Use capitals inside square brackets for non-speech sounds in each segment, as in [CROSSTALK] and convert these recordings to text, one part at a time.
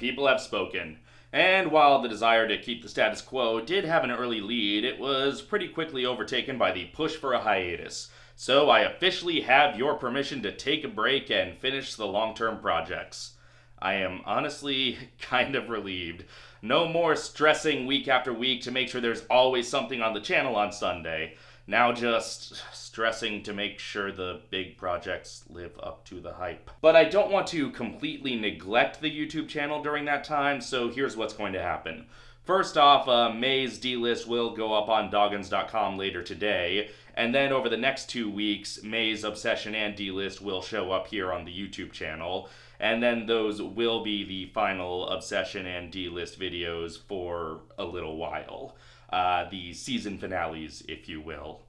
people have spoken. And while the desire to keep the status quo did have an early lead, it was pretty quickly overtaken by the push for a hiatus. So I officially have your permission to take a break and finish the long term projects. I am honestly [LAUGHS] kind of relieved. No more stressing week after week to make sure there's always something on the channel on Sunday. Now just stressing to make sure the big projects live up to the hype. But I don't want to completely neglect the YouTube channel during that time, so here's what's going to happen. First off, uh, May's D-list will go up on Doggins.com later today, and then over the next two weeks, May's Obsession and D-list will show up here on the YouTube channel and then those will be the final Obsession and D-list videos for a little while. Uh, the season finales, if you will.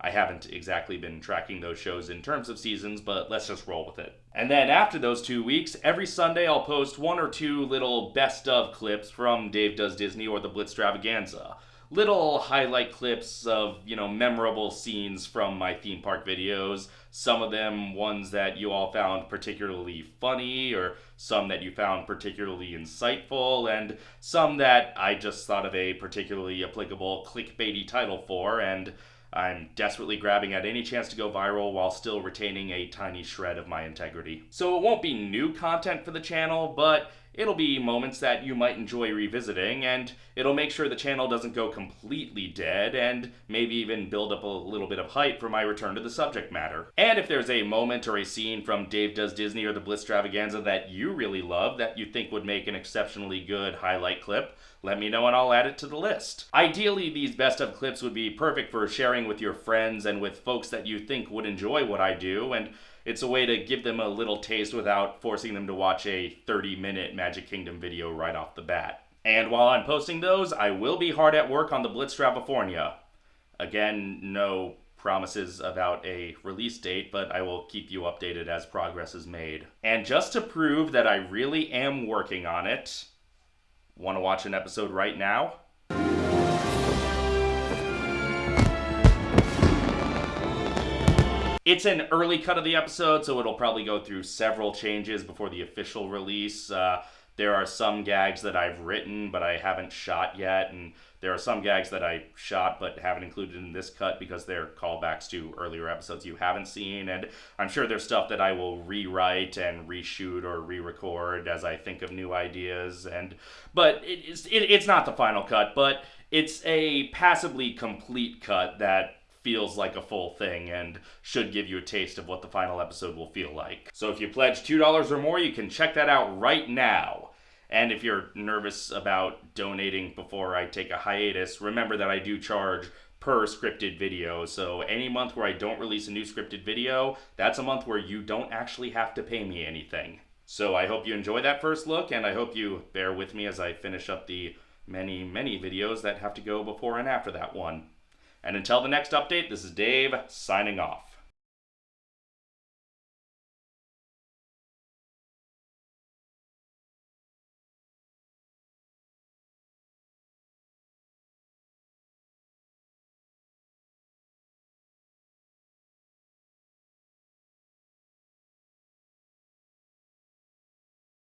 I haven't exactly been tracking those shows in terms of seasons, but let's just roll with it. And then after those two weeks, every Sunday I'll post one or two little best of clips from Dave Does Disney or the Blitztravaganza little highlight clips of, you know, memorable scenes from my theme park videos. Some of them ones that you all found particularly funny or some that you found particularly insightful and some that I just thought of a particularly applicable clickbaity title for and I'm desperately grabbing at any chance to go viral while still retaining a tiny shred of my integrity. So it won't be new content for the channel, but it'll be moments that you might enjoy revisiting, and it'll make sure the channel doesn't go completely dead, and maybe even build up a little bit of hype for my return to the subject matter. And if there's a moment or a scene from Dave Does Disney or the Blitztravaganza that you really love that you think would make an exceptionally good highlight clip, let me know and I'll add it to the list. Ideally, these best of clips would be perfect for sharing with your friends and with folks that you think would enjoy what I do, and it's a way to give them a little taste without forcing them to watch a 30 minute Magic Kingdom video right off the bat. And while I'm posting those, I will be hard at work on the Blitzstravafornia. Again, no promises about a release date, but I will keep you updated as progress is made. And just to prove that I really am working on it, want to watch an episode right now? It's an early cut of the episode, so it'll probably go through several changes before the official release. Uh, there are some gags that I've written but I haven't shot yet, and there are some gags that I shot but haven't included in this cut because they're callbacks to earlier episodes you haven't seen, and I'm sure there's stuff that I will rewrite and reshoot or re-record as I think of new ideas. And but it's it, it's not the final cut, but it's a passably complete cut that feels like a full thing and should give you a taste of what the final episode will feel like. So if you pledge $2 or more, you can check that out right now. And if you're nervous about donating before I take a hiatus, remember that I do charge per scripted video. So any month where I don't release a new scripted video, that's a month where you don't actually have to pay me anything. So I hope you enjoy that first look, and I hope you bear with me as I finish up the many, many videos that have to go before and after that one. And until the next update, this is Dave signing off.